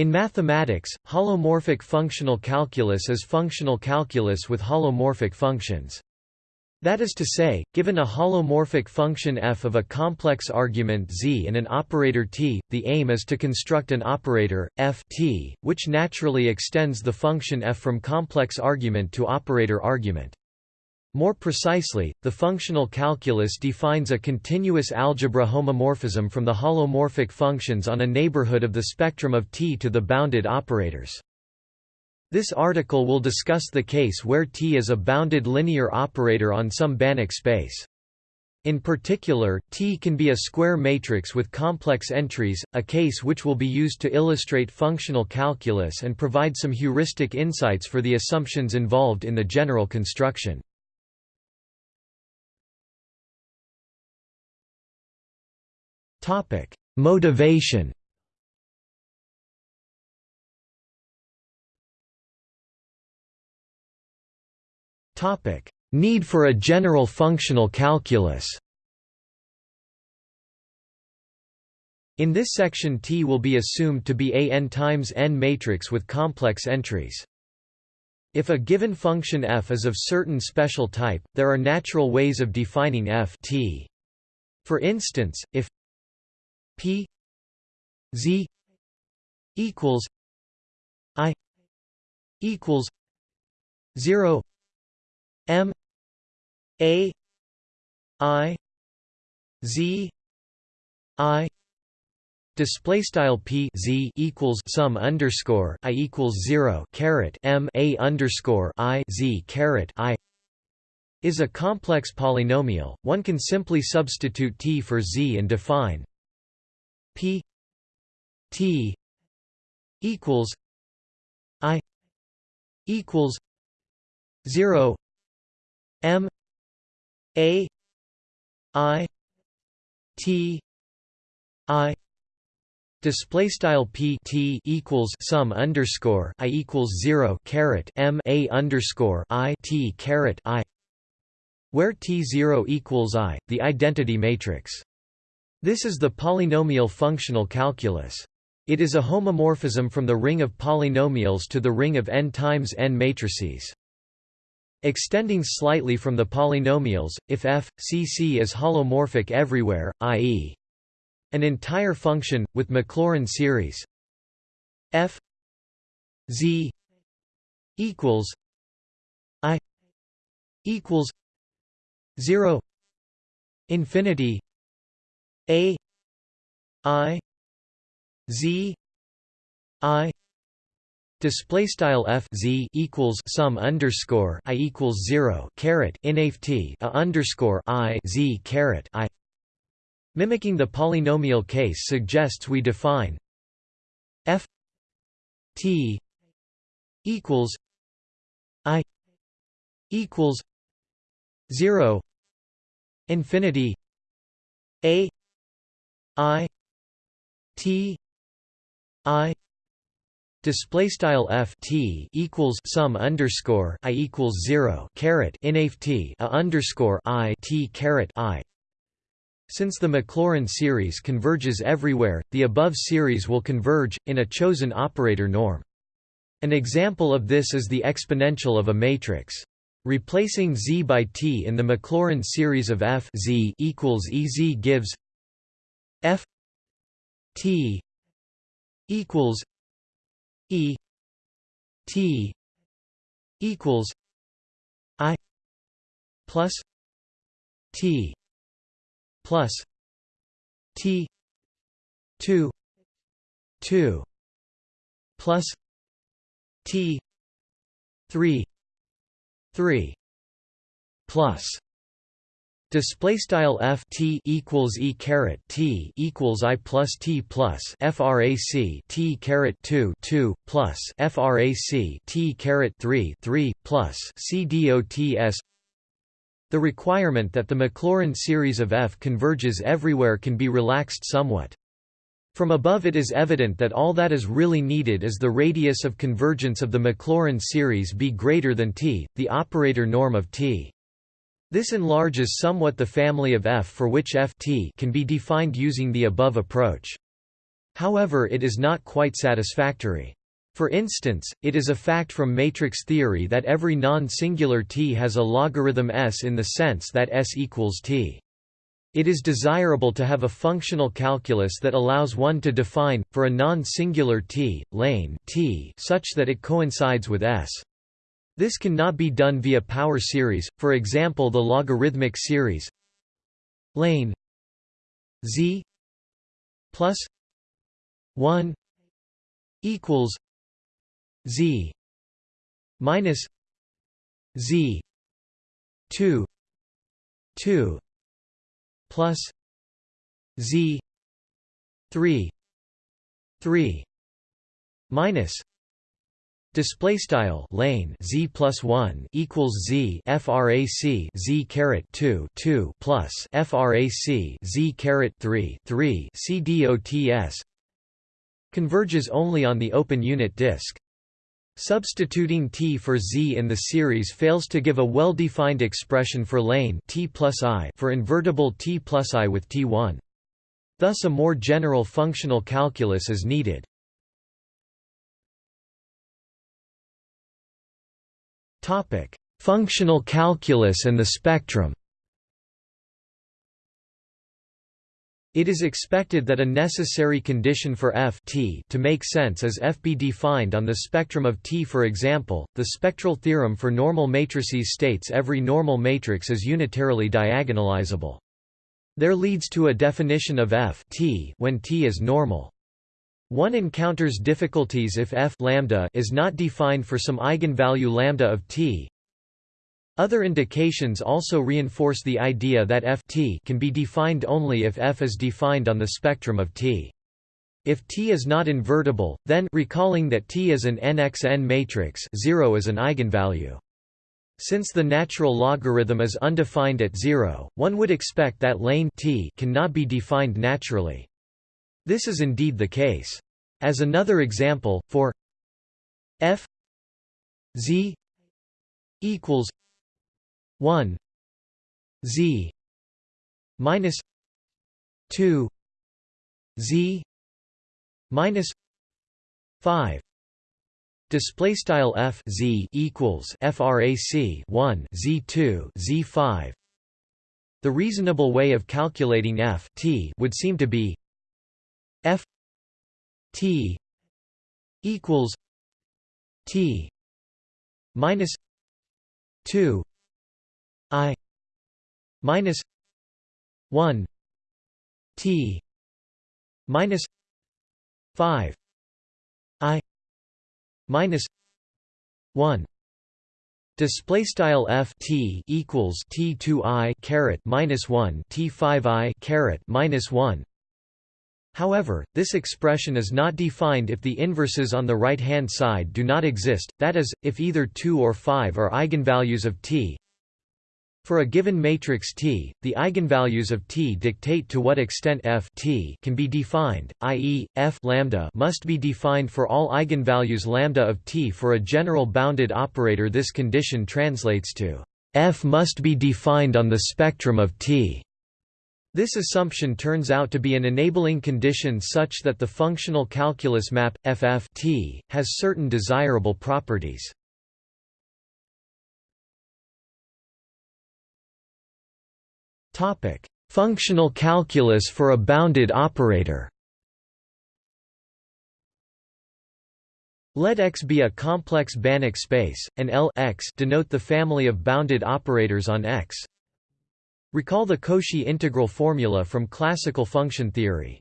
In mathematics, holomorphic functional calculus is functional calculus with holomorphic functions. That is to say, given a holomorphic function f of a complex argument z and an operator t, the aim is to construct an operator, f t, which naturally extends the function f from complex argument to operator argument. More precisely, the functional calculus defines a continuous algebra homomorphism from the holomorphic functions on a neighborhood of the spectrum of T to the bounded operators. This article will discuss the case where T is a bounded linear operator on some Banach space. In particular, T can be a square matrix with complex entries, a case which will be used to illustrate functional calculus and provide some heuristic insights for the assumptions involved in the general construction. Topic: Motivation. Topic: Need for a general functional calculus. In this section T will be assumed to be a n times n matrix with complex entries. If a given function f is of certain special type, there are natural ways of defining f t. For instance, if P Z equals I equals zero M A I Z I Display style p z equals sum underscore i equals zero caret m a underscore i z caret i is a complex polynomial. One can simply substitute t for z and define P T equals I equals zero M A I T I Display style p t equals sum underscore i equals zero caret m a underscore i t caret i, where t zero equals i, the identity matrix. This is the polynomial functional calculus. It is a homomorphism from the ring of polynomials to the ring of n times n matrices. Extending slightly from the polynomials, if f, c c is holomorphic everywhere, i.e. an entire function, with Maclaurin series f z equals i equals 0 infinity a I Z I Display style f z equals sum underscore i equals zero caret inft a underscore i z caret i. Mimicking the polynomial case suggests we define f t equals i equals zero infinity a I T I display style f t equals sum underscore i equals zero caret inft a underscore i t caret i. Since the Maclaurin series converges everywhere, the above series will converge in a chosen operator norm. An example of this is the exponential of a matrix. Replacing z by t in the Maclaurin series of f z equals ez gives F T equals E T equals I plus T plus T two two plus T three three plus Display style f t equals e caret t equals i plus t plus frac t caret 2 2 plus frac t caret 3 3 plus c dots. The requirement that the Maclaurin series of f converges everywhere can be relaxed somewhat. From above it is evident that all that is really needed is the radius of convergence of the Maclaurin series be greater than t, the operator norm of t. This enlarges somewhat the family of F for which F t can be defined using the above approach. However it is not quite satisfactory. For instance, it is a fact from matrix theory that every non-singular T has a logarithm S in the sense that S equals T. It is desirable to have a functional calculus that allows one to define, for a non-singular T, lane T such that it coincides with S. This cannot be done via power series, for example the logarithmic series lane z plus 1 equals z minus z 2 2 plus z 3 3 minus Display style lane z plus one equals z frac z caret two two plus frac z caret three three c dots converges only on the open unit disk. Substituting T for Z in the series fails to give a well-defined expression for lane T plus I for invertible T plus I with T1. Thus a more general functional calculus is needed. Functional calculus and the spectrum It is expected that a necessary condition for f t to make sense is f be defined on the spectrum of T. For example, the spectral theorem for normal matrices states every normal matrix is unitarily diagonalizable. There leads to a definition of f t when T is normal. One encounters difficulties if f lambda is not defined for some eigenvalue lambda of T, other indications also reinforce the idea that f t can be defined only if f is defined on the spectrum of T. If T is not invertible, then recalling that T is an nxn matrix 0 is an eigenvalue. Since the natural logarithm is undefined at 0, one would expect that lane T cannot be defined naturally. This is indeed the case. As another example, for f z equals 1 z minus 2 z minus 5 display style f z equals frac 1 z2 z5 the reasonable way of calculating f t would seem to be f t equals t minus 2 I minus one T minus five I minus one Display style f t equals t two i caret minus one t five i caret minus one. However, this expression is not defined if the inverses on the right-hand side do not exist, that is, if either 2 or 5 are eigenvalues of t, for a given matrix T, the eigenvalues of T dictate to what extent f T can be defined, i.e., f lambda must be defined for all eigenvalues lambda of T for a general bounded operator. This condition translates to f must be defined on the spectrum of T. This assumption turns out to be an enabling condition such that the functional calculus map, ff T, has certain desirable properties. Functional calculus for a bounded operator. Let X be a complex Banach space, and L X denote the family of bounded operators on X. Recall the Cauchy integral formula from classical function theory.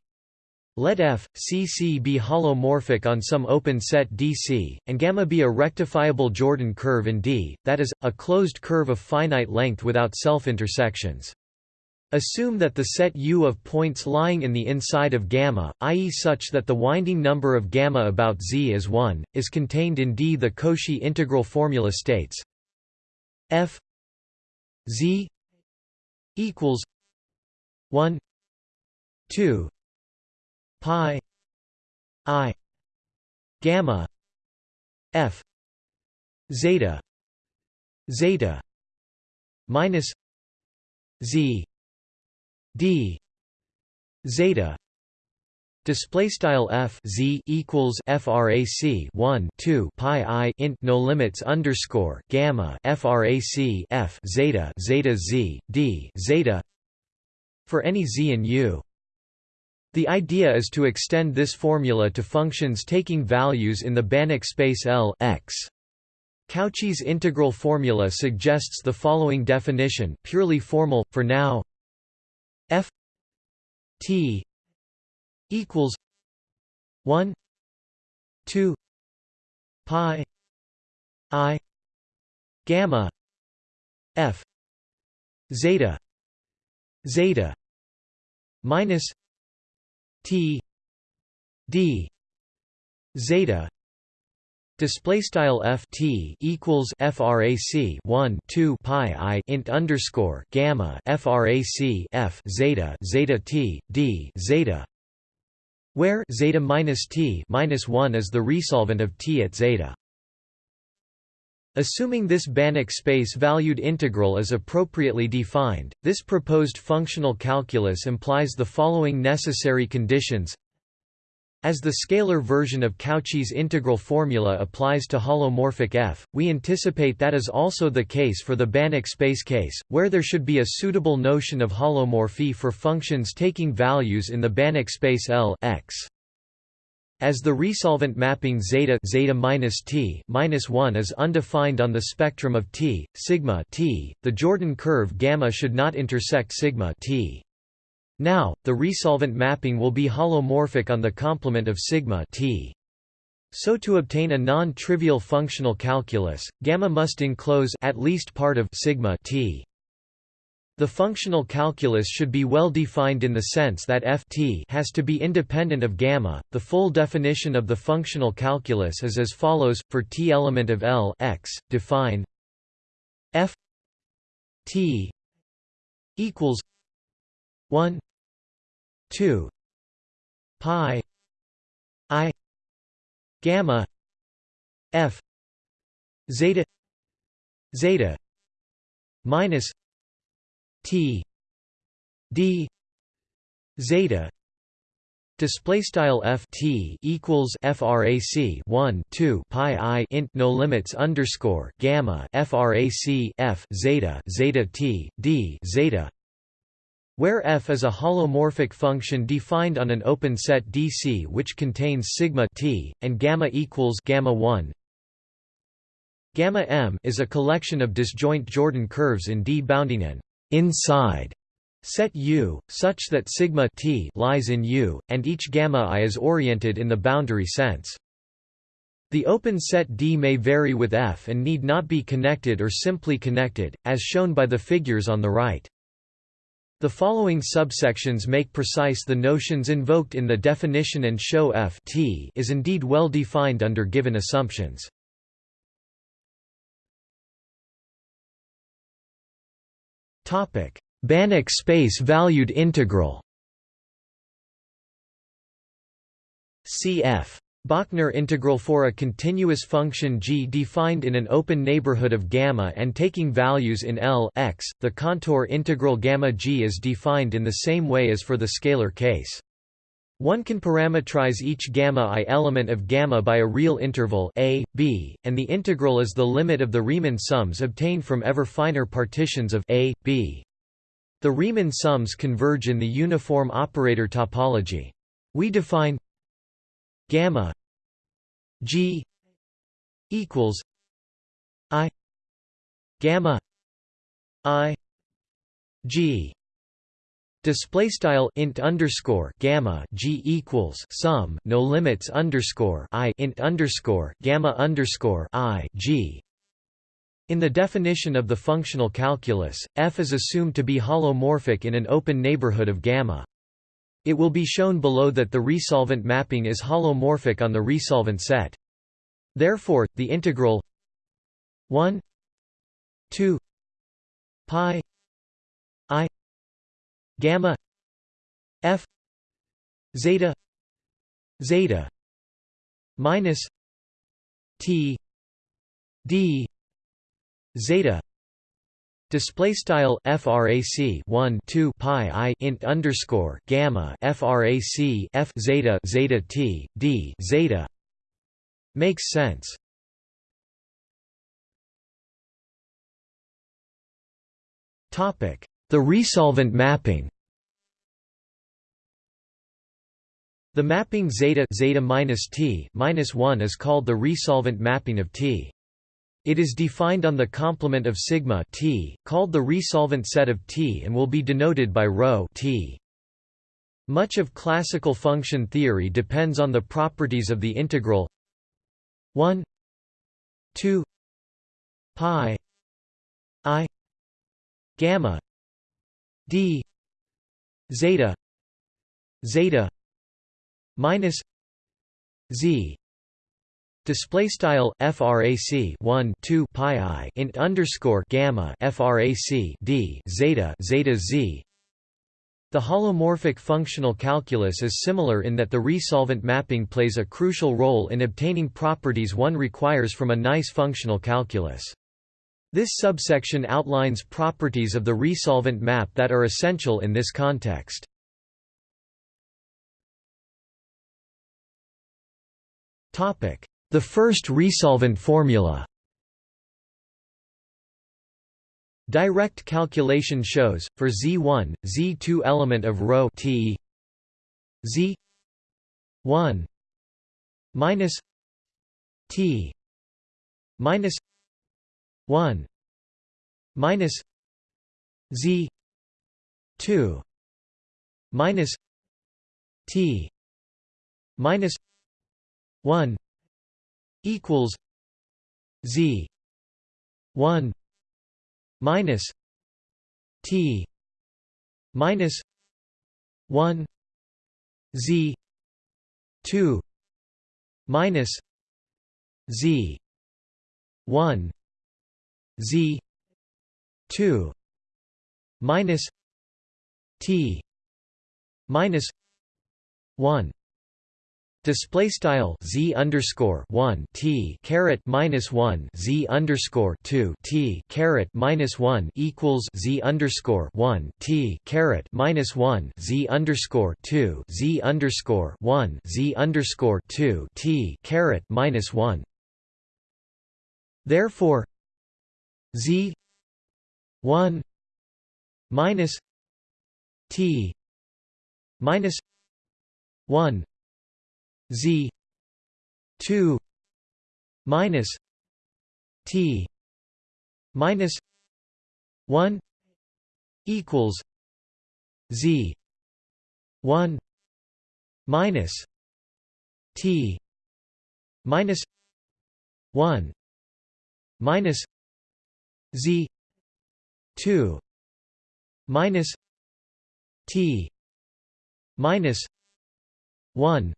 Let f, c c be holomorphic on some open set DC, and gamma be a rectifiable Jordan curve in D, that is, a closed curve of finite length without self-intersections. Assume that the set U of points lying in the inside of gamma, i.e. such that the winding number of gamma about Z is 1, is contained in D. The Cauchy integral formula states f Z equals 1 2 pi i gamma f zeta zeta minus z d zeta Display style f z equals frac 1 2 pi i int no limits underscore gamma frac f zeta zeta z d zeta for any z and u. The idea is to extend this formula to functions taking values in the Banach space L x. Cauchy's integral formula suggests the following definition, purely formal, for now f t equals 1 2 pi i gamma f zeta zeta minus t d zeta Display style f t equals frac 1 2 pi i int underscore gamma frac f zeta zeta t d zeta, where zeta minus t minus 1 is the resolvent of t at zeta. Assuming this Banach space-valued integral is appropriately defined, this proposed functional calculus implies the following necessary conditions as the scalar version of Cauchy's integral formula applies to holomorphic f, we anticipate that is also the case for the Banach space case, where there should be a suitable notion of holomorphy for functions taking values in the Banach space L x. As the resolvent mapping zeta zeta minus t minus 1 is undefined on the spectrum of t, sigma t, the Jordan curve gamma should not intersect sigma t. Now, the resolvent mapping will be holomorphic on the complement of sigma t. So to obtain a non-trivial functional calculus, gamma must enclose at least part of sigma t. The functional calculus should be well defined in the sense that f t has to be independent of gamma. The full definition of the functional calculus is as follows: for t element of L x, define f t equals 1 2 pi i gamma f zeta zeta minus t d zeta Display style f t equals frac 1 2 pi i int no limits underscore gamma frac f zeta zeta t d zeta where f is a holomorphic function defined on an open set DC which contains sigma t, and gamma equals gamma 1. Gamma m is a collection of disjoint Jordan curves in D bounding an inside set U, such that sigma t lies in U, and each gamma i is oriented in the boundary sense. The open set D may vary with F and need not be connected or simply connected, as shown by the figures on the right. The following subsections make precise the notions invoked in the definition and show f t is indeed well defined under given assumptions. Topic: Banach space-valued integral cf. Bochner integral for a continuous function g defined in an open neighborhood of gamma and taking values in L x, the contour integral gamma g is defined in the same way as for the scalar case. One can parameterize each gamma i element of gamma by a real interval a, b, and the integral is the limit of the Riemann sums obtained from ever finer partitions of a, b. The Riemann sums converge in the uniform operator topology. We define gamma g equals i gamma i g Display style int underscore gamma g equals sum no limits underscore i int underscore gamma underscore i g. In the definition of the functional calculus, f is assumed to be holomorphic in an open neighborhood of gamma. It will be shown below that the resolvent mapping is holomorphic on the resolvent set. Therefore, the integral 1 2 pi i gamma f zeta zeta minus t d zeta Display style frac 1 2 pi i int underscore gamma frac f zeta zeta t d zeta makes sense. Topic: The resolvent mapping. The mapping zeta zeta minus t minus 1 is called the resolvent mapping of T. It is defined on the complement of sigma t, called the resolvent set of T and will be denoted by ρ t. Much of classical function theory depends on the properties of the integral 1 2 pi i gamma d zeta zeta minus z display style frac 1 2 pi i int underscore gamma frac d zeta zeta z the holomorphic functional calculus is similar in that the resolvent mapping plays a crucial role in obtaining properties one requires from a nice functional calculus. This subsection outlines properties of the resolvent map that are essential in this context. Topic: the first resolvent formula. Direct calculation shows, for Z1, Z2 element of ρ t Z1 minus T minus 1 minus Z2 minus T minus 1 equals Z one minus T minus one Z two minus Z one Z two minus T minus one Display style z underscore one t caret minus one z underscore two t caret minus one equals z underscore one t caret minus one z underscore two z underscore one z underscore two t caret minus one. Therefore, z one minus t minus one Z two minus T minus one equals Z one minus T minus one minus Z two minus T minus one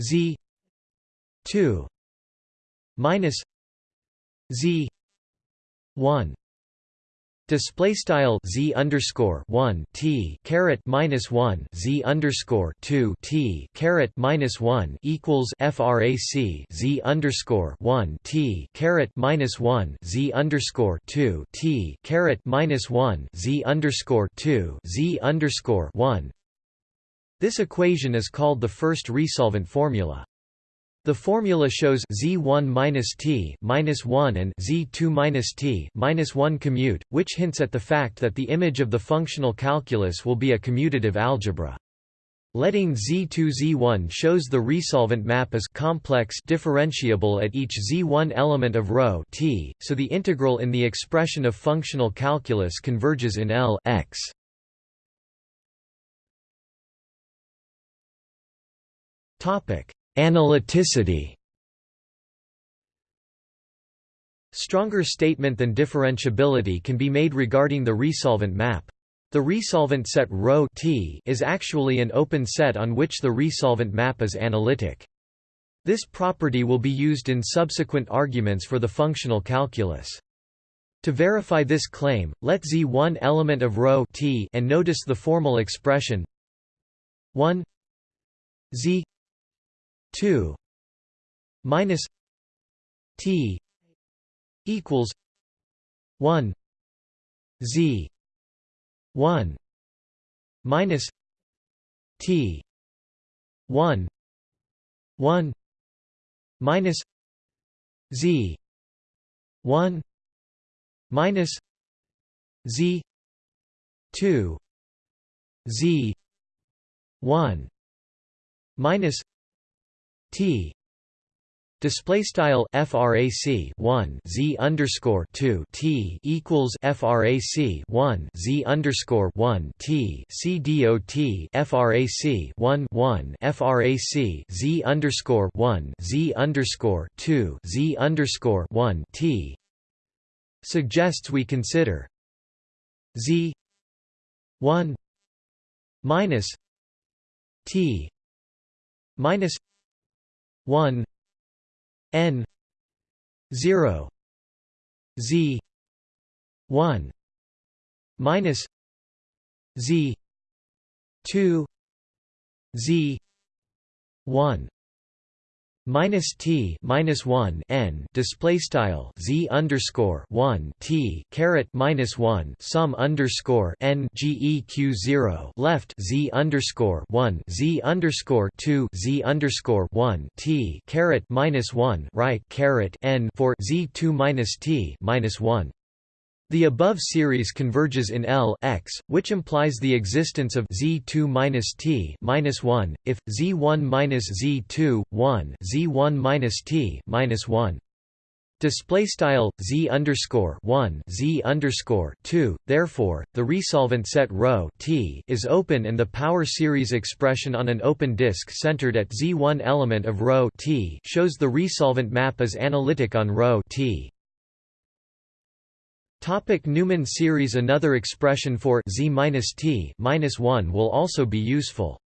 z 2 minus z 1 Display style z underscore one t caret minus one z underscore two t caret minus one equals frac z underscore one t caret minus one z underscore two t caret minus one z underscore two z underscore one this equation is called the first resolvent formula. The formula shows z1 minus t minus 1 and z2 minus t minus 1 commute, which hints at the fact that the image of the functional calculus will be a commutative algebra. Letting Z2 Z1 shows the resolvent map is complex differentiable at each Z1 element of t, so the integral in the expression of functional calculus converges in L x. Analyticity. Stronger statement than differentiability can be made regarding the resolvent map. The resolvent set ρ t is actually an open set on which the resolvent map is analytic. This property will be used in subsequent arguments for the functional calculus. To verify this claim, let Z one element of ρ t and notice the formal expression 1 Z 2 minus t equals 1 z 1 minus t 1 1 minus z 1 minus z 2 z 1 minus t. Display style frac 1 z underscore 2 t equals frac 1 z underscore 1 t c dot frac 1 1 frac z underscore 1 z underscore 2 z underscore 1 t suggests we consider z 1 minus t minus 1 n 0 z 1 minus z 2 z 1 minus t minus one n display style z underscore one t caret minus one sum underscore n geq zero left z underscore one z underscore two z underscore one t caret minus one right caret n for z two minus t minus one the above series converges in L x, which implies the existence of z2 minus t minus 1 if z1 minus z2 1 z1 minus t minus 1. Display style z underscore one z underscore two. Therefore, the resolvent set ρ t is open, and the power series expression on an open disk centered at z1 element of ρ t shows the resolvent map as analytic on ρ t. Topic Neumann series Another expression for z t 1 will also be useful.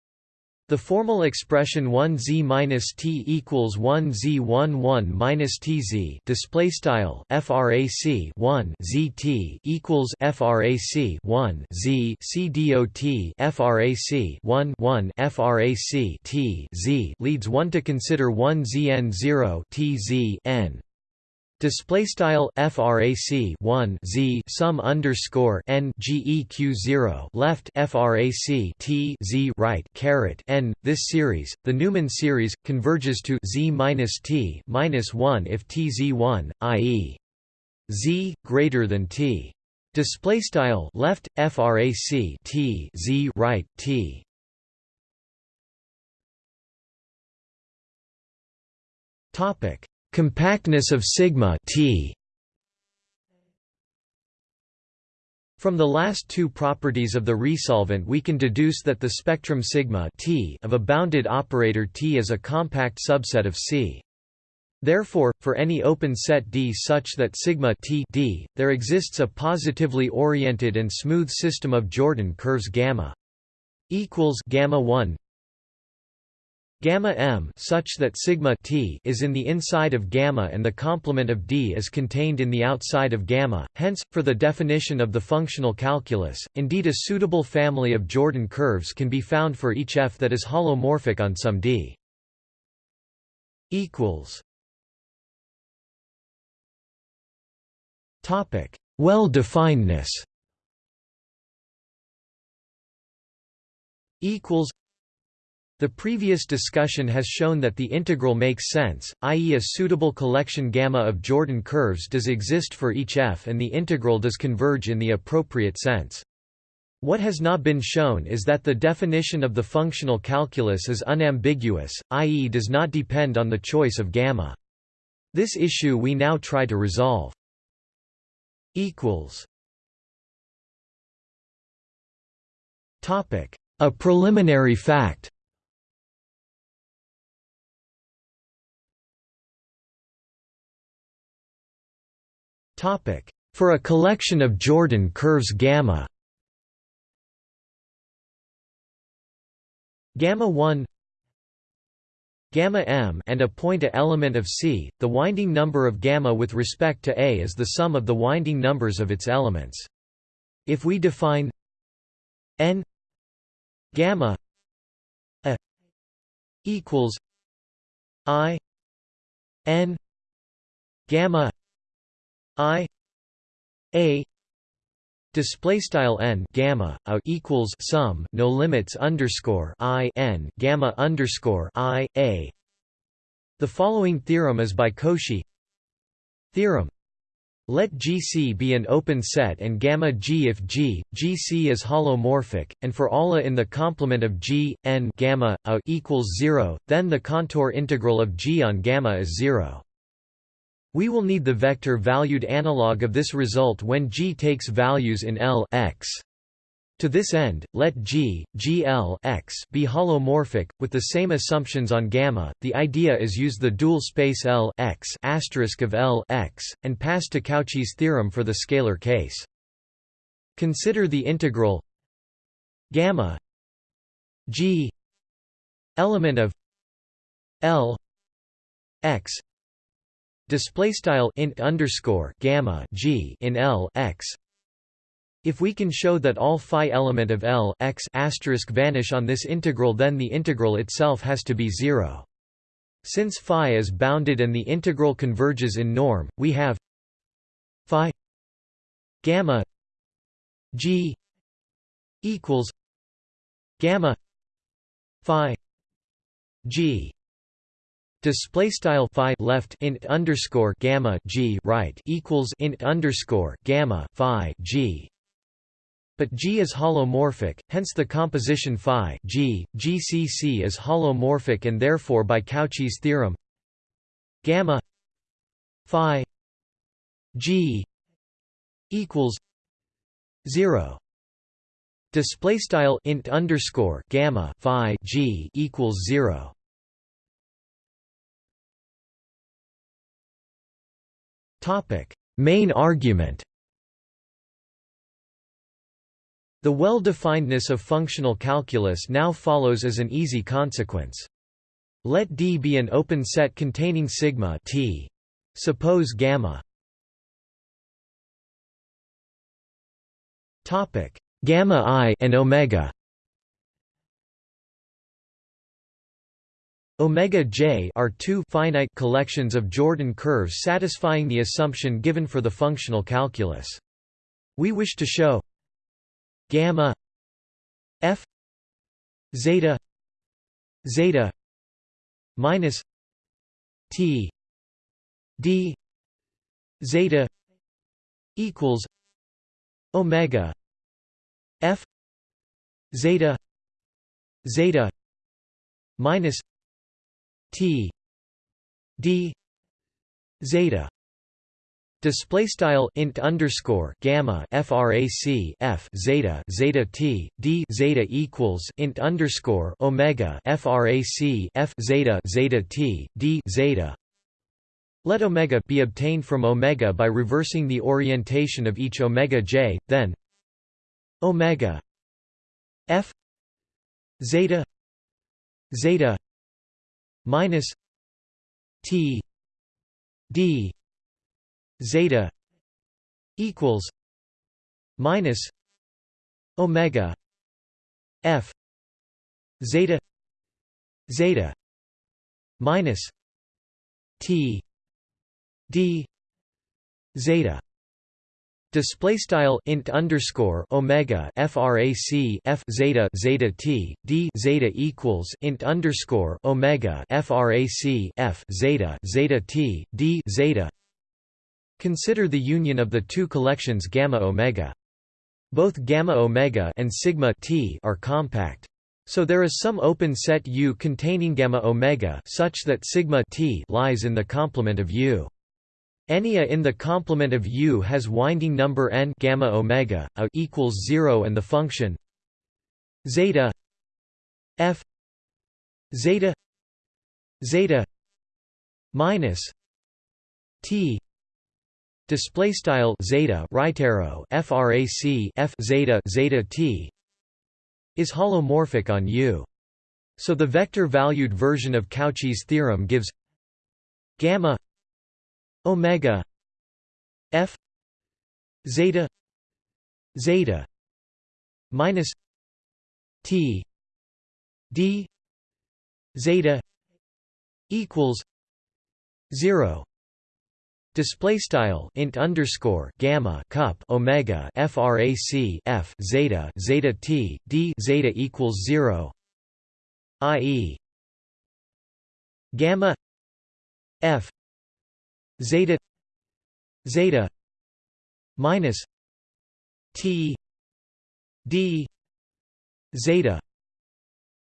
The formal expression 1z t equals 1z11 minus tz display style frac 1 zt equals frac 1 z c dot frac 1 1 frac t z leads one to consider 1 zn 0 tz n Display style frac 1 z sum underscore n geq 0 left frac t z right caret n. This series, the Neumann series, converges to z minus t minus 1 if t z 1, i.e. z greater than t. Display style left frac t z right t. Topic Compactness of sigma T From the last two properties of the resolvent we can deduce that the spectrum sigma T of a bounded operator T is a compact subset of C. Therefore, for any open set D such that sigma T D, there exists a positively oriented and smooth system of Jordan curves gamma equals gamma 1 gamma m such that sigma t is in the inside of gamma and the complement of d is contained in the outside of gamma. Hence for the definition of the functional calculus indeed a suitable family of jordan curves can be found for each f that is holomorphic on some d. Equals. Topic. Well definedness equals the previous discussion has shown that the integral makes sense, i.e. a suitable collection gamma of Jordan curves does exist for each f and the integral does converge in the appropriate sense. What has not been shown is that the definition of the functional calculus is unambiguous, i.e. does not depend on the choice of gamma. This issue we now try to resolve. A preliminary fact Topic: For a collection of Jordan curves gamma gamma 1 gamma m and a point a element of C, the winding number of gamma with respect to A is the sum of the winding numbers of its elements. If we define n gamma a equals i n gamma I A display style n gamma a equals sum no limits underscore i n gamma underscore i a. The following theorem is by Cauchy. Theorem. Let GC be an open set and gamma G if G, GC is holomorphic, and for all a in the complement of G, n gamma a equals zero, then the contour integral of G on gamma is zero. We will need the vector-valued analog of this result when G takes values in L x. To this end, let G, GL x be holomorphic, with the same assumptions on gamma. The idea is use the dual space L x of L x, and pass to Cauchy's theorem for the scalar case. Consider the integral gamma G element of L x display style int underscore gamma g in L x. If we can show that all phi element of L x asterisk vanish on this integral, then the integral itself has to be zero. Since phi is bounded and the integral converges in norm, we have phi gamma g equals gamma phi g display style phi left int underscore gamma g right equals int underscore gamma phi g. But G is holomorphic, hence the composition phi G, GCC is holomorphic and therefore by Cauchy's theorem gamma phi G equals 0 display style int underscore gamma phi G equals 0 Main argument. The well-definedness of functional calculus now follows as an easy consequence. Let D be an open set containing sigma T. Suppose gamma topic gamma i and omega Omega J are two finite collections of Jordan curves satisfying the assumption given for the functional calculus. We wish to show gamma f zeta zeta minus t d zeta equals omega f zeta zeta minus T D zeta Display style int underscore gamma frac f zeta zeta t d zeta equals int underscore omega frac f zeta zeta t d zeta. Let omega be obtained from omega by reversing the orientation of each omega j. Then omega f zeta zeta minus T D zeta equals minus omega F zeta zeta minus T D zeta Display style int underscore omega frac f zeta zeta t d zeta equals int underscore omega frac f zeta zeta t d zeta. Consider the union of the two collections gamma omega. Both gamma omega and sigma t are compact. So there is some open set U containing gamma omega such that sigma t lies in the complement of U. Any a in the complement of U has winding number n gamma omega a equals 0 and the function zeta f zeta zeta minus t display style zeta right arrow frac f zeta zeta t is holomorphic on U. So the vector-valued version of Cauchy's theorem gives gamma omega f zeta zeta minus t d zeta equals 0 Display style int underscore gamma cup omega frac f zeta zeta t d zeta equals zero, i.e. gamma f zeta zeta minus t d zeta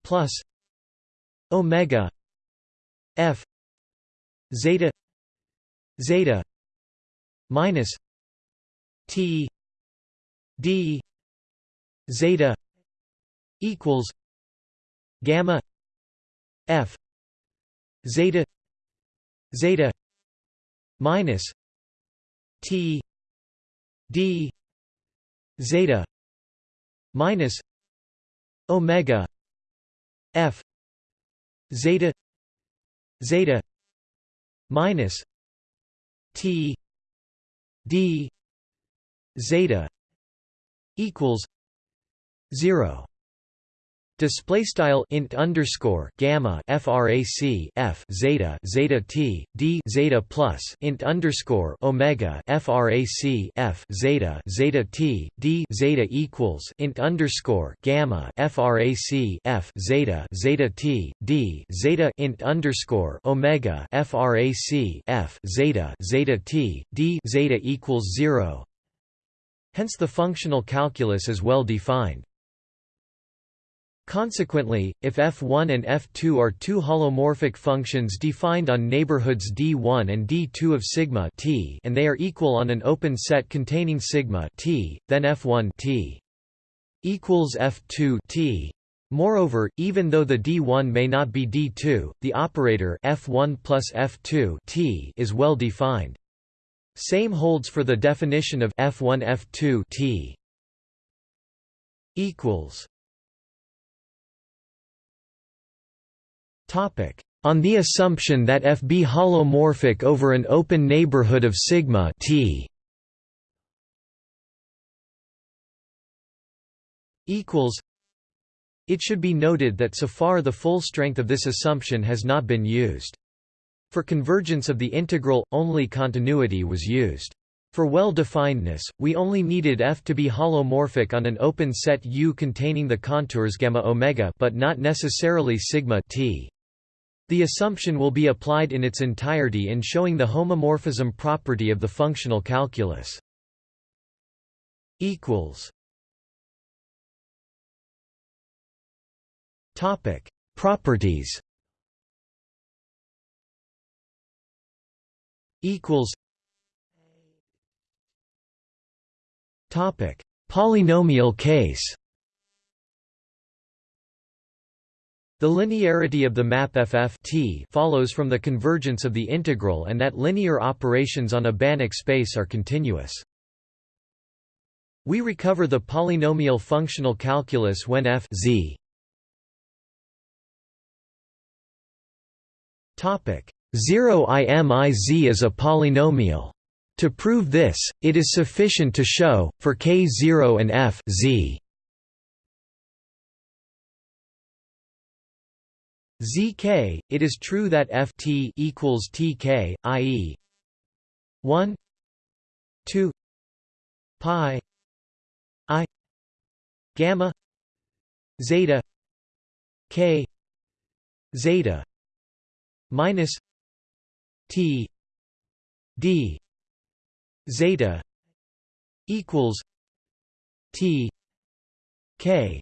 plus omega f zeta zeta minus t d zeta equals gamma f zeta zeta minus t d zeta minus omega f zeta zeta minus t d zeta equals 0 Display style int underscore gamma frac f zeta zeta t d zeta plus int underscore omega frac f zeta zeta t d zeta equals int underscore gamma frac f zeta zeta t d zeta int underscore omega frac f zeta zeta t d zeta equals zero. Hence the functional calculus is well defined. Consequently, if f1 and f2 are two holomorphic functions defined on neighborhoods d1 and d2 of sigma t and they are equal on an open set containing sigma t, then f1 t equals f2 t. Moreover, even though the d1 may not be d2, the operator f1 plus f2 t is well defined. Same holds for the definition of f1 f2 t equals On the assumption that f be holomorphic over an open neighborhood of sigma t equals it should be noted that so far the full strength of this assumption has not been used. For convergence of the integral, only continuity was used. For well-definedness, we only needed f to be holomorphic on an open set U containing the contours gamma omega but not necessarily sigma t. The assumption will be applied in its entirety in showing the homomorphism property of the functional calculus. Topic: Properties. Equals. Topic: Polynomial case. The linearity of the map ff t follows from the convergence of the integral and that linear operations on a Banach space are continuous. We recover the polynomial functional calculus when f z topic 0 imiz is a polynomial. To prove this, it is sufficient to show, for k0 and f z zk, it is true that ft equals tk, i.e. 1 2 pi i gamma zeta k zeta minus t d zeta equals t k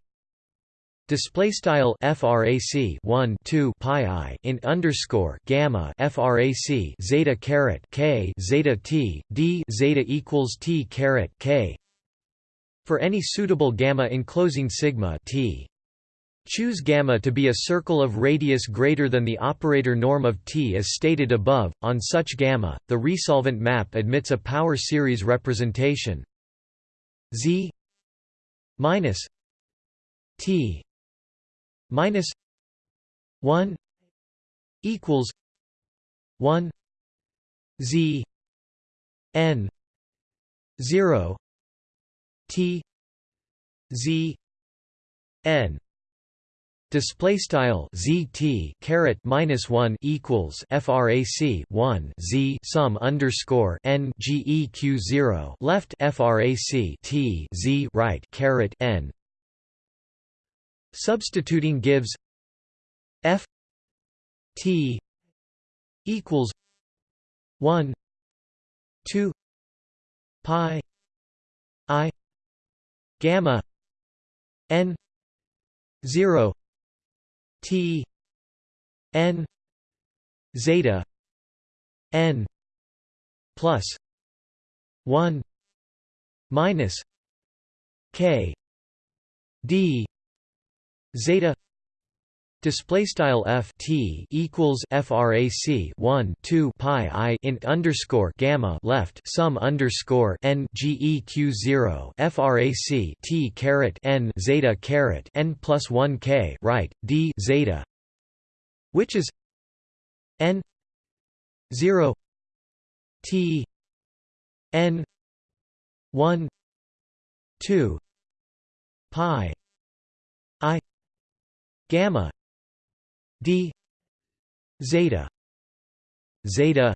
Display style frac 1 2 pi i in underscore gamma frac zeta caret k zeta t d zeta equals t caret k for any suitable gamma enclosing sigma t. Choose gamma to be a circle of radius greater than the operator norm of T as stated above. On such gamma, the resolvent map admits a power series representation Z minus T minus 1 equals 1 z n 0 t z n Display style zt caret minus one equals frac one z sum underscore n geq zero left frac t z right caret n. Substituting gives f t equals one two pi i gamma n zero T N zeta N plus one minus K D zeta Display style f t equals frac 1 2 pi i int underscore gamma left sum underscore n geq 0 frac t caret n zeta caret n plus 1 k right d zeta, which is n 0 t n 1 2 pi i gamma d zeta zeta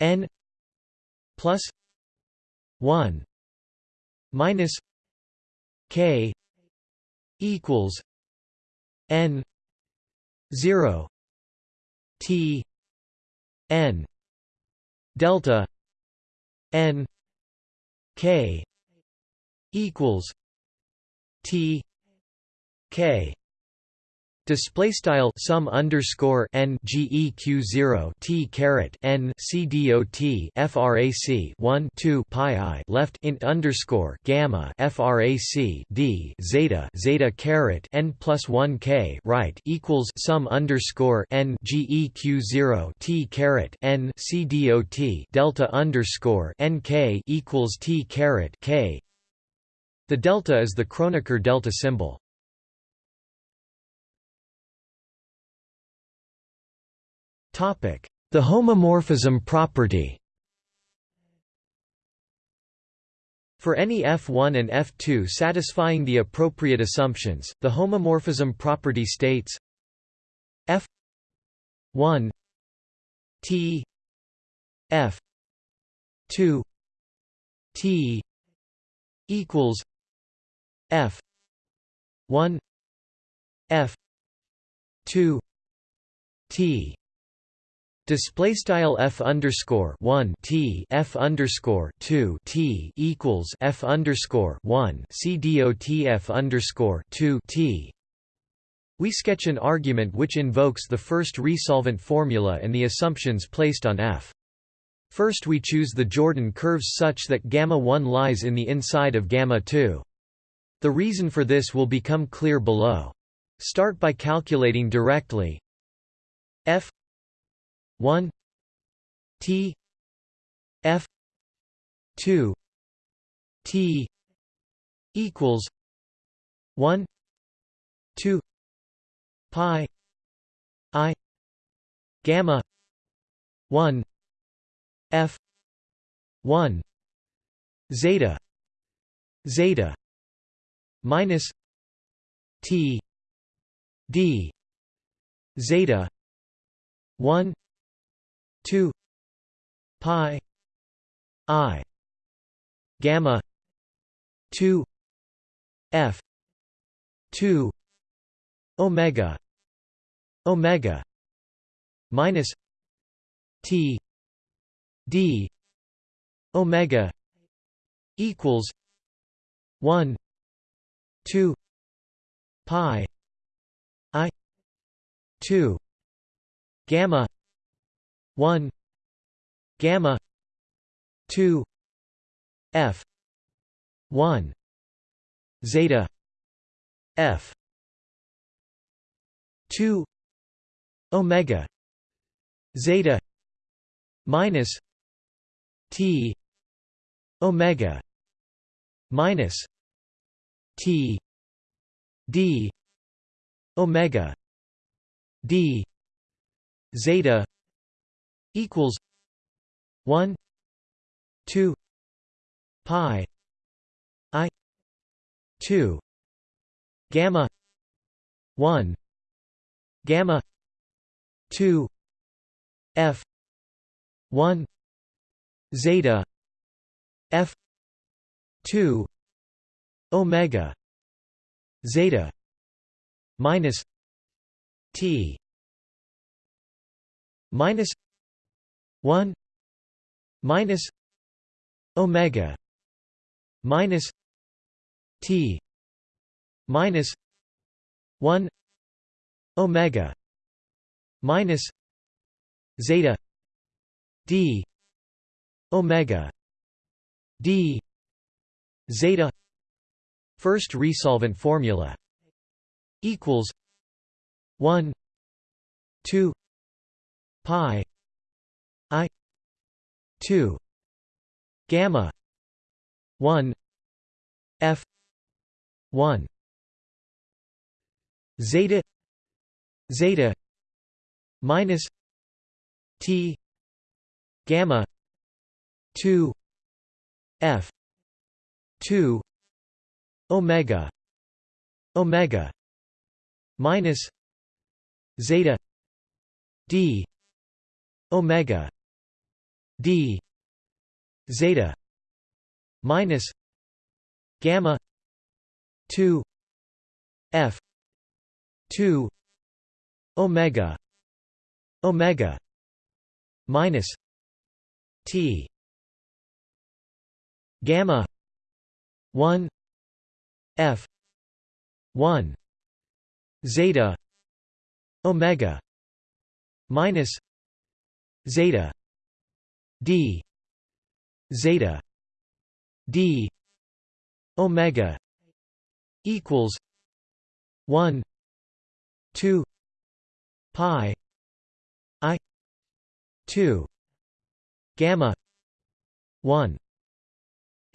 n plus 1 minus k equals n 0 t n delta n k equals t k Display style sum underscore n geq zero t caret n c dot frac one two pi i left int underscore gamma frac d zeta zeta caret n plus one k right equals sum underscore n geq zero t caret n c dot delta underscore n k equals t caret k. The delta is the Kronecker delta symbol. The homomorphism property. For any F1 and F2 satisfying the appropriate assumptions, the homomorphism property states F1 T F2 T equals F1 F2 T Display style f underscore one t f underscore two t equals f underscore one c dot f underscore two t. We sketch an argument which invokes the first resolvent formula and the assumptions placed on f. First we choose the Jordan curves such that gamma 1 lies in the inside of gamma 2. The reason for this will become clear below. Start by calculating directly f 1 T F 2 T equals 1 2 pi I gamma 1 F 1 zeta zeta minus T D zeta 1 2 pi i gamma 2 f 2 omega omega minus t d omega equals 1 2 pi i 2 gamma 1 gamma 2 f 1 zeta f 2 omega zeta minus t omega minus t d omega d zeta equals 1 2 pi i 2 gamma 1 gamma 2 f 1 zeta f 2 omega zeta minus t minus 1 minus omega minus t minus 1 omega minus zeta d omega d zeta first resolvent formula equals 1 2 pi 2 gamma 1 f 1 zeta zeta minus t gamma 2 f 2 omega omega minus zeta d omega d zeta minus gamma 2 f 2 omega omega minus t gamma 1 f 1 zeta omega minus zeta d. Zeta. D. Omega equals 1 2 pi i 2 gamma 1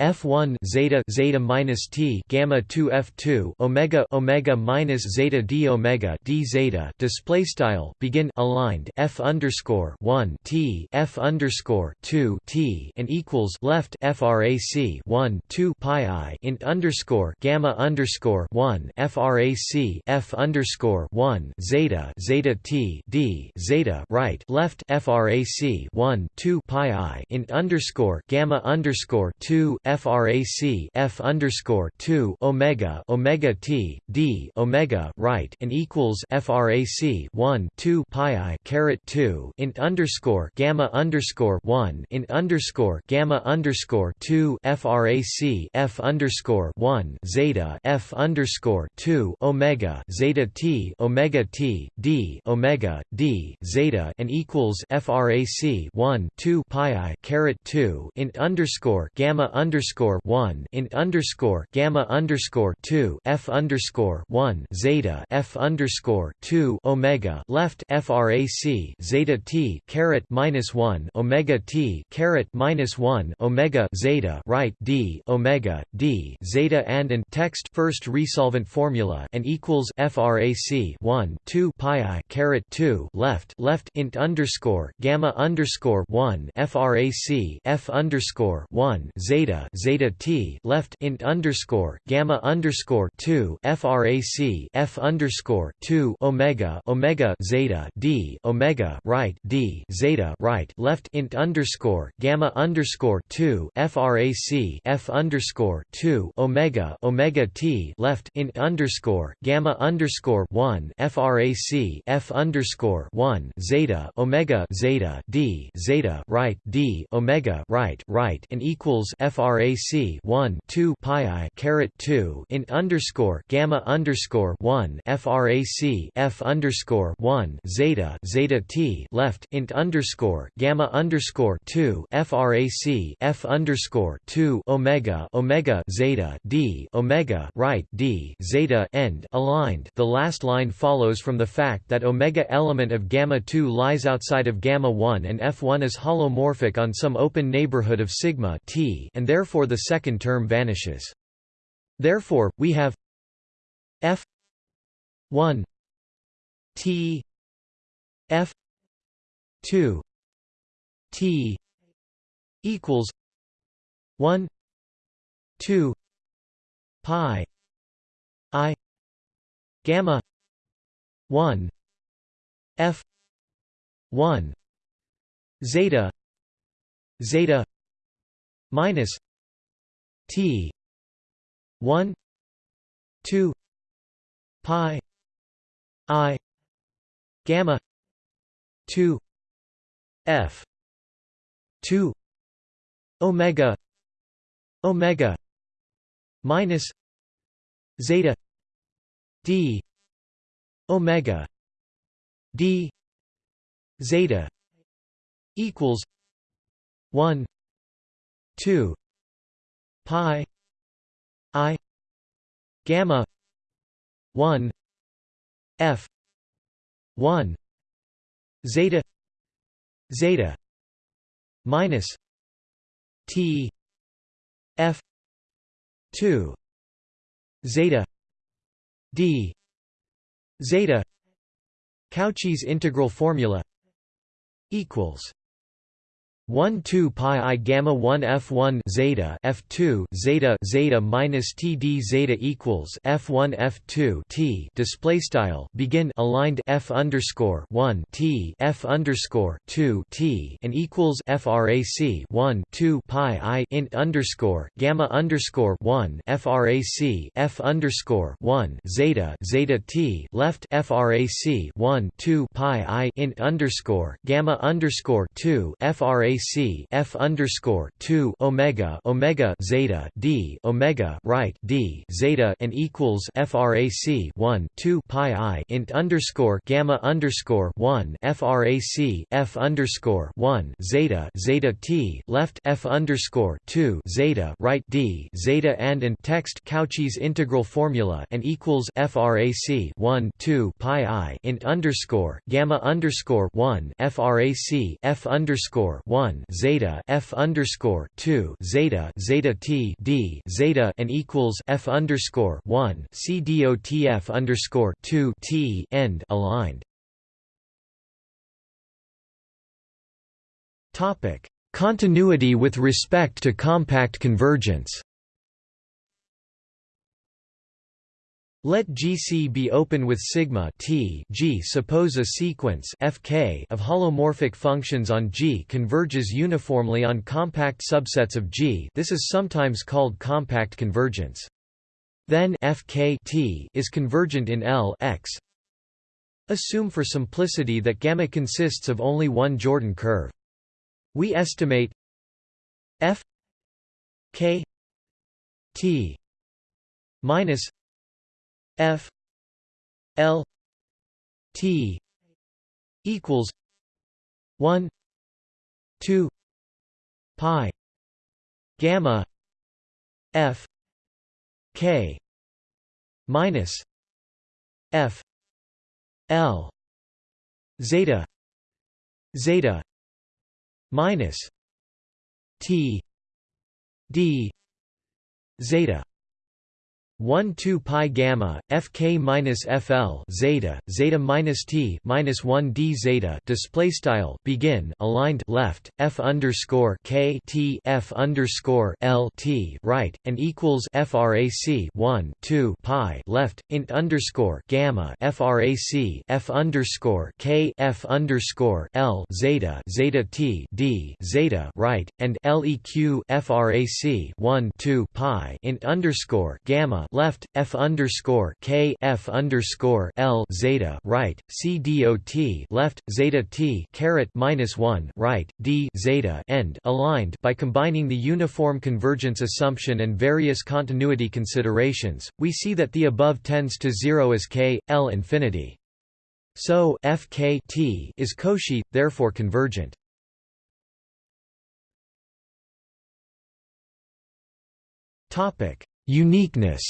F1 zeta zeta minus T gamma 2 F2 omega omega minus zeta d omega d zeta display style begin aligned F underscore 1 T F underscore 2 T and equals left frac 1 2 pi i int underscore gamma underscore 1 frac F underscore 1 zeta zeta T D zeta right left frac 1 2 pi i int underscore gamma underscore 2 frac f underscore 2 omega omega t d omega right and equals frac 1 2 pi i caret 2 int underscore gamma underscore 1 int underscore gamma underscore 2 frac f underscore 1 zeta f underscore 2 omega zeta t omega t d omega d zeta and equals frac 1 2 pi i caret 2 int underscore gamma underscore underscore one int underscore gamma underscore two F underscore one zeta F underscore two Omega left FRAC zeta T caret minus one Omega T caret minus one Omega zeta right D Omega D zeta and and text first resolvent formula and equals FRAC one two pi I caret two left left int underscore gamma underscore one FRAC F underscore one zeta zeta t left int underscore gamma underscore two frac f underscore two omega omega zeta d omega right d zeta right left int underscore gamma underscore two frac f underscore two omega omega t left int underscore gamma underscore one frac f underscore one zeta omega zeta d zeta right d omega right right and equals frac 1 2 pi i caret 2 int underscore gamma underscore 1 frac f underscore 1 zeta zeta t left int underscore gamma underscore 2 frac f underscore 2 omega omega zeta d omega right d zeta end aligned. The last line follows from the fact that omega element of gamma 2 lies outside of gamma 1 and f1 is holomorphic on some open neighborhood of sigma t and therefore the second term vanishes. Therefore, we have f 1 t f 2 t equals 1 2 pi i gamma 1 f 1 zeta zeta minus t. 1 2 pi i gamma 2 f 2 omega omega minus zeta d omega d zeta equals 1 2 pi i gamma 1 f 1 zeta zeta minus t f 2 zeta d zeta Cauchy's integral formula equals 1 2 pi i gamma 1 f1 zeta f2 zeta zeta minus td zeta equals f1 f2 t display style begin aligned f underscore 1 t f underscore 2 t and equals frac 1 2 pi i int underscore gamma underscore 1 frac f underscore 1 zeta zeta t left frac 1 2 pi i int underscore gamma underscore 2 frac c f underscore two omega omega zeta d omega right d zeta and equals frac one two pi i int underscore gamma underscore one frac f underscore one zeta zeta t left f underscore two zeta right d zeta and and text Cauchy's integral formula and equals frac one two pi i int underscore gamma underscore one frac f underscore one zeta f underscore 2 zeta zeta t d zeta and equals f underscore 1 c dot f underscore 2 t end aligned. Topic: Continuity with respect to compact convergence. Let GC be open with sigma T G. Suppose a sequence Fk of holomorphic functions on G converges uniformly on compact subsets of G. This is sometimes called compact convergence. Then Fk T is convergent in L X. Assume for simplicity that gamma consists of only one Jordan curve. We estimate F K T minus F L T equals one two pi gamma F K minus F L zeta zeta minus T D zeta 1 2 pi gamma fk minus fl zeta zeta minus t minus 1 d zeta display style begin aligned left f underscore k t f underscore l t right and equals frac 1 2 pi left int underscore gamma frac f underscore k f underscore l zeta zeta t d zeta right and leq frac 1 2 pi int underscore gamma left f underscore k f underscore l zeta right c dot left zeta t caret minus one right d zeta end aligned by combining the uniform convergence assumption and various continuity considerations. We see that the above tends to zero as k l infinity. So f k t is Cauchy, therefore convergent. Topic Uniqueness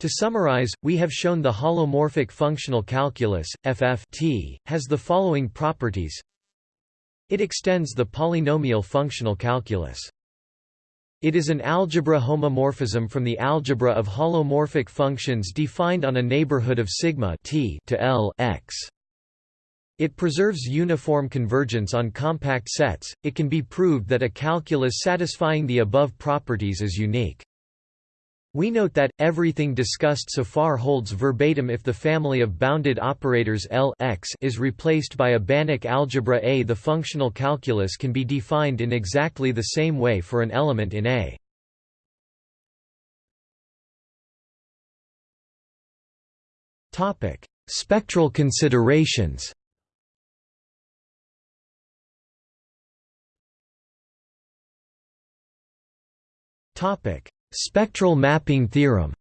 To summarize, we have shown the holomorphic functional calculus, FFT, has the following properties It extends the polynomial functional calculus. It is an algebra homomorphism from the algebra of holomorphic functions defined on a neighborhood of sigma t to L x. It preserves uniform convergence on compact sets. It can be proved that a calculus satisfying the above properties is unique. We note that, everything discussed so far holds verbatim if the family of bounded operators L x is replaced by a Banach algebra A. The functional calculus can be defined in exactly the same way for an element in A. Topic: Spectral considerations Topic: Spectral mapping theorem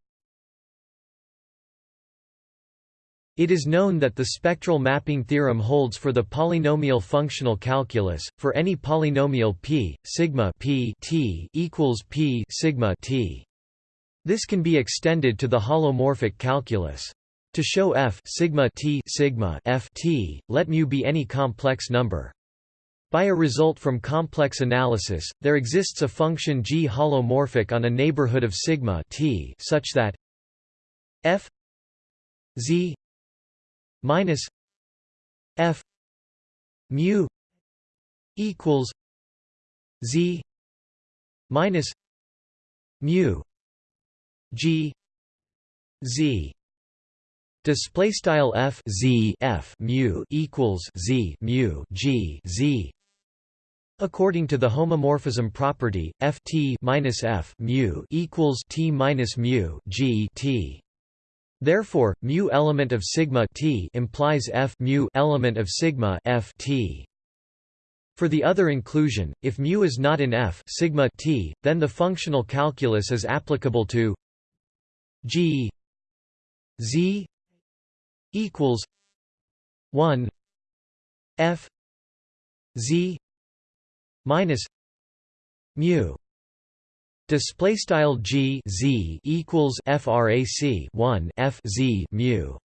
It is known that the spectral mapping theorem holds for the polynomial functional calculus for any polynomial p sigma p t equals p sigma t. This can be extended to the holomorphic calculus. To show f sigma t sigma f t, let mu be any complex number. By a result from complex analysis, there exists a function g holomorphic on a neighborhood of sigma t such that f z minus f mu equals z minus mu g z. Display style f z f mu equals z mu g z According to the homomorphism property, Ft minus F mu equals T minus mu G T. Therefore, mu element of sigma T implies F mu element of sigma F T. For the other inclusion, if mu is not in F sigma T, then the functional calculus is applicable to G Z equals 1 F Z minus mu. Display style g z equals frac 1 f z mu.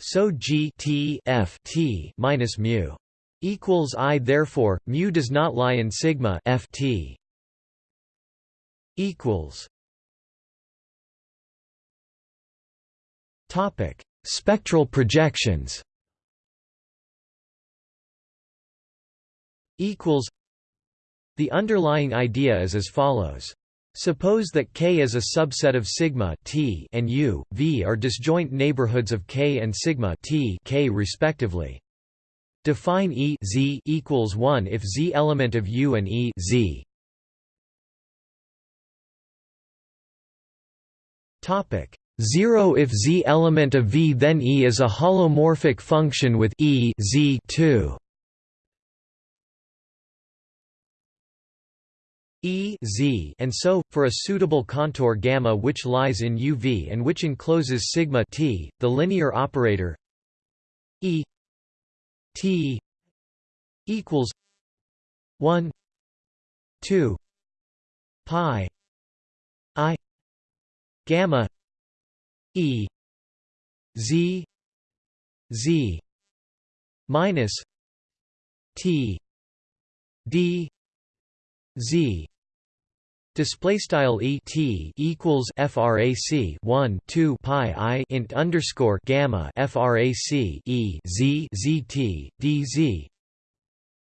So g t f t minus mu equals i therefore mu does not lie in sigma f t equals topic spectral projections equals The underlying idea is as follows. Suppose that K is a subset of sigma T and U, V are disjoint neighborhoods of K and sigma T K respectively. Define E Z equals 1 if Z element of U and E Z. Topic 0 if Z element of V then E is a holomorphic function with E Z 2. E z and so, for a suitable contour gamma which lies in UV and which encloses sigma t, the linear operator E t equals 1 2 pi i gamma E z z minus t d z Display style e t equals frac 1 2 pi i int underscore gamma frac e z zt dz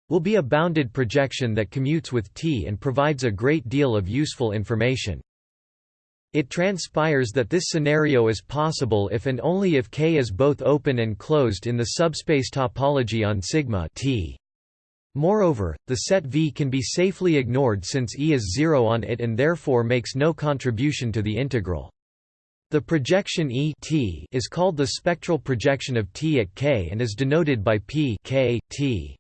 will be a bounded projection that commutes with t and provides a great deal of useful information. It transpires that this scenario is possible if and only if K is both open and closed in the subspace topology on sigma t. Moreover, the set V can be safely ignored since E is zero on it and therefore makes no contribution to the integral. The projection E t is called the spectral projection of T at K and is denoted by P K, T.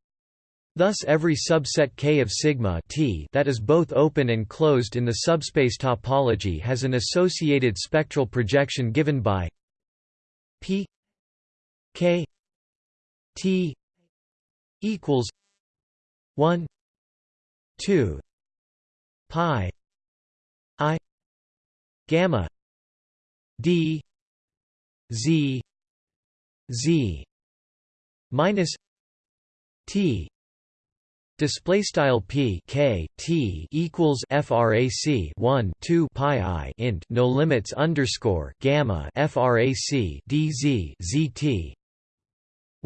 Thus every subset K of sigma T that is both open and closed in the subspace topology has an associated spectral projection given by P K T equals 1 2 pi i gamma d z z minus t Display style p k t equals frac 1 2 pi i int no limits underscore gamma frac dz zt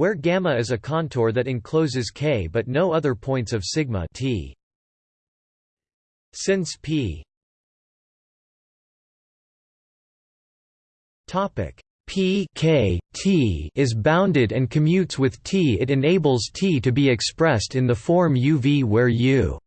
where gamma is a contour that encloses K but no other points of sigma t. Since p Topic P k t is bounded and commutes with t. It enables t to be expressed in the form uv where u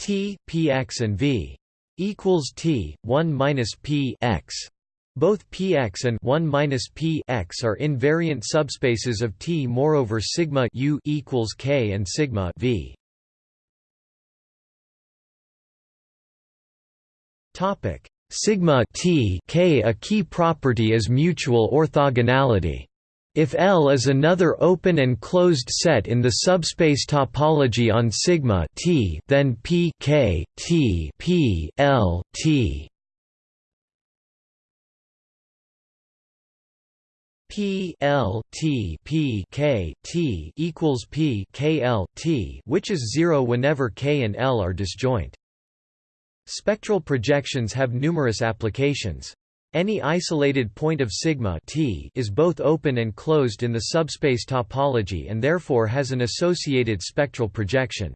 t px and v equals t 1 minus p x. Both px and 1 minus p x are invariant subspaces of T. Moreover, sigma u equals k and sigma v. Topic sigma t k. A key property is mutual orthogonality. If L is another open and closed set in the subspace topology on sigma T, then P K T P L T P L T P K T equals P K L T, which is zero whenever K and L are disjoint. Spectral projections have numerous applications. Any isolated point of sigma t is both open and closed in the subspace topology and therefore has an associated spectral projection.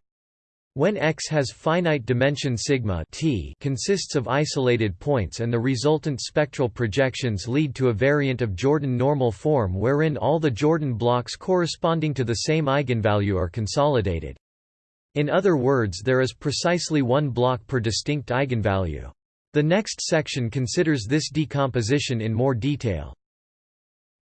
When X has finite dimension sigma t consists of isolated points and the resultant spectral projections lead to a variant of Jordan normal form wherein all the Jordan blocks corresponding to the same eigenvalue are consolidated. In other words there is precisely one block per distinct eigenvalue. The next section considers this decomposition in more detail.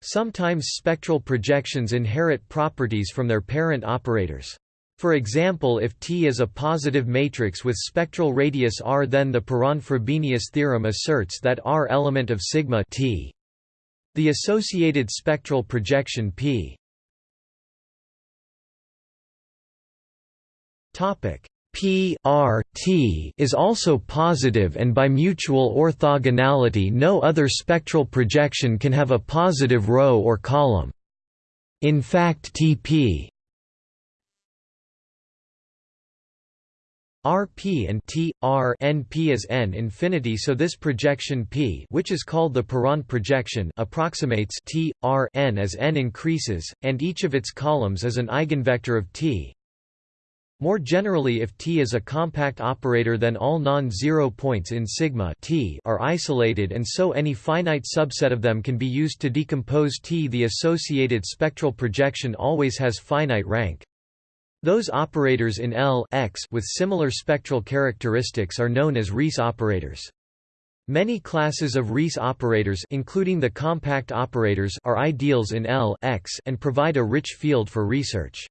Sometimes spectral projections inherit properties from their parent operators. For example if T is a positive matrix with spectral radius r then the Perron-Frobenius theorem asserts that R element of sigma T. The associated spectral projection P topic P R T is also positive and by mutual orthogonality no other spectral projection can have a positive row or column. In fact Tp Rp and T R n p is n infinity so this projection P which is called the Perron projection approximates T R n as n increases and each of its columns is an eigenvector of T more generally if T is a compact operator then all non-zero points in sigma T are isolated and so any finite subset of them can be used to decompose T. The associated spectral projection always has finite rank. Those operators in L X with similar spectral characteristics are known as Riesz operators. Many classes of Riesz operators including the compact operators are ideals in L X and provide a rich field for research.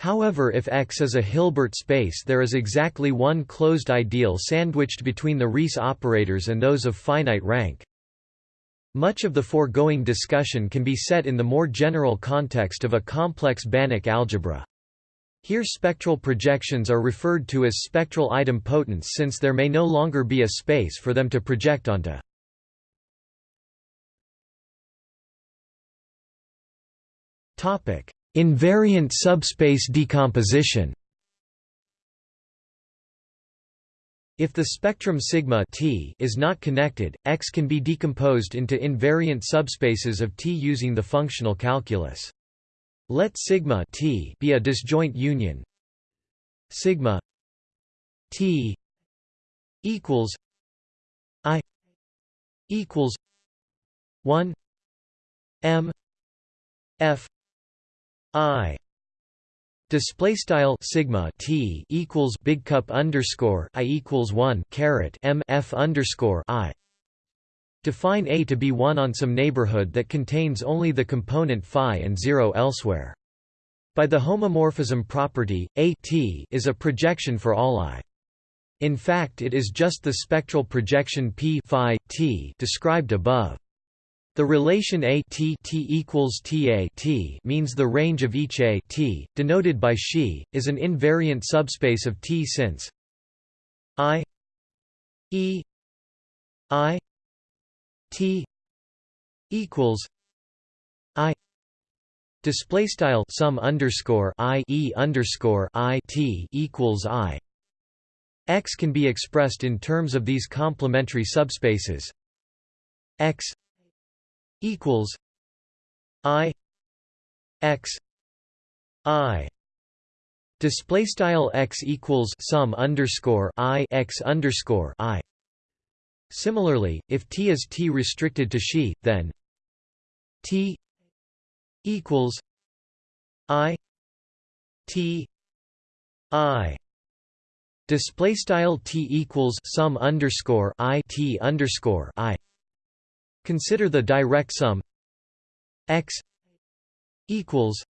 However if X is a Hilbert space there is exactly one closed ideal sandwiched between the Riesz operators and those of finite rank. Much of the foregoing discussion can be set in the more general context of a complex Banach algebra. Here spectral projections are referred to as spectral idempotents since there may no longer be a space for them to project onto. Invariant subspace decomposition If the spectrum sigma t is not connected, X can be decomposed into invariant subspaces of T using the functional calculus. Let sigma t be a disjoint union sigma t equals i equals 1 m f I display style sigma t equals big cup underscore i equals one caret m f underscore i. Define A to be one on some neighborhood that contains only the component phi and zero elsewhere. By the homomorphism property, A t is a projection for all i. In fact, it is just the spectral projection p phi t described above. The relation A t, t equals t A t means the range of each A t, denoted by Xi, is an invariant subspace of T since I E I T equals I display style sum underscore I E underscore I T equals I. X can be expressed in terms of these complementary subspaces. X equals I X I. Display style X equals sum underscore I X underscore I Similarly, if T is T restricted to she, then T equals I T I. Display style T equals sum underscore I T underscore I. Consider the direct sum X equals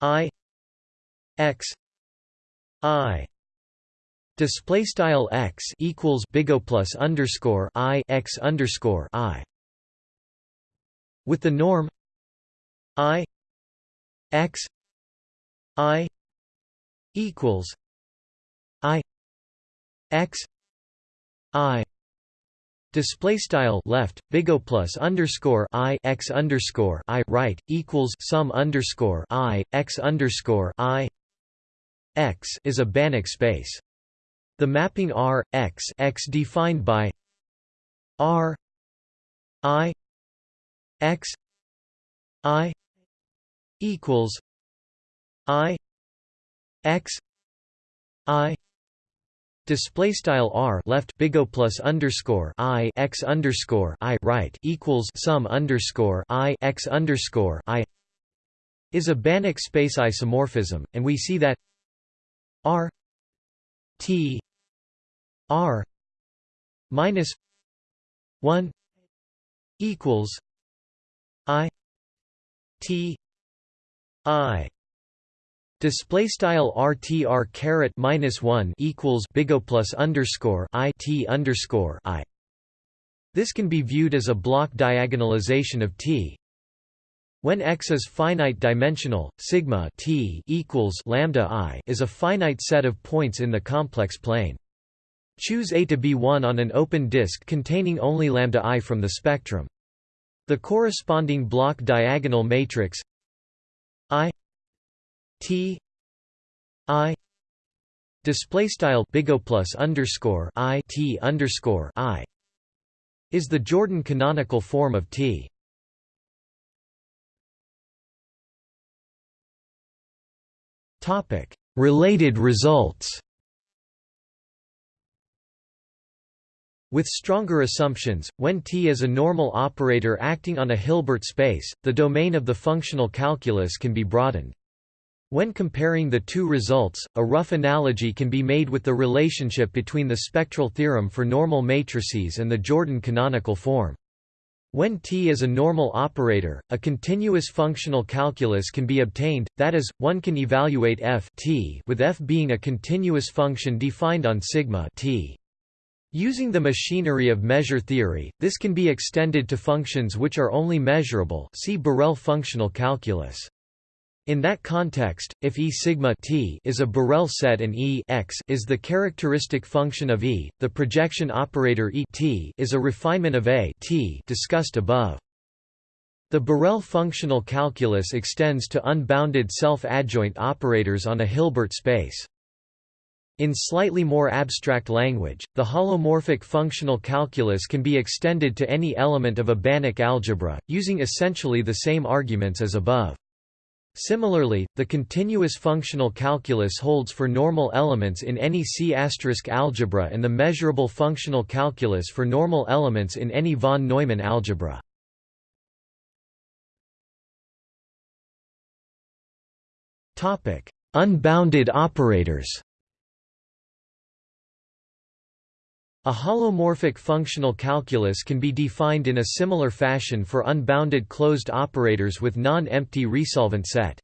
I X I display style X equals big O plus underscore I X underscore I with the norm I X I equals I X I Display style left big O plus underscore I x underscore I right equals sum underscore I x underscore I x is a Banach space. The mapping R x x defined by R I x I equals I x I. Display style r left big O plus underscore i x underscore i right equals sum underscore i x underscore i. Is a Banach space isomorphism, and we see that r t r minus one equals i t i Display style RTR caret minus one equals big O plus underscore I T underscore I. This can be viewed as a block diagonalization of T. When X is finite dimensional, sigma T equals lambda I is a finite set of points in the complex plane. Choose A to be one on an open disk containing only lambda I from the spectrum. The corresponding block diagonal matrix I T I display style big O plus underscore I T underscore I is the Jordan canonical form of T. Topic Related results With stronger assumptions, when T is a normal operator acting on a Hilbert space, the domain of the functional calculus can be broadened. When comparing the two results, a rough analogy can be made with the relationship between the spectral theorem for normal matrices and the Jordan canonical form. When T is a normal operator, a continuous functional calculus can be obtained, that is, one can evaluate f t with f being a continuous function defined on sigma t. Using the machinery of measure theory, this can be extended to functions which are only measurable see Borel functional calculus. In that context, if E sigma t is a Borel set and E x is the characteristic function of E, the projection operator E t is a refinement of A t discussed above. The Borel functional calculus extends to unbounded self-adjoint operators on a Hilbert space. In slightly more abstract language, the holomorphic functional calculus can be extended to any element of a Banach algebra, using essentially the same arguments as above. Similarly, the continuous functional calculus holds for normal elements in any C** algebra and the measurable functional calculus for normal elements in any von Neumann algebra. Unbounded operators A holomorphic functional calculus can be defined in a similar fashion for unbounded closed operators with non-empty resolvent set.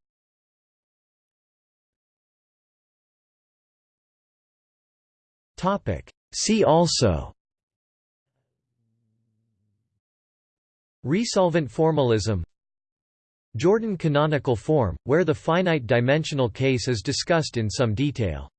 See also. Resolvent formalism. Jordan canonical form, where the finite dimensional case is discussed in some detail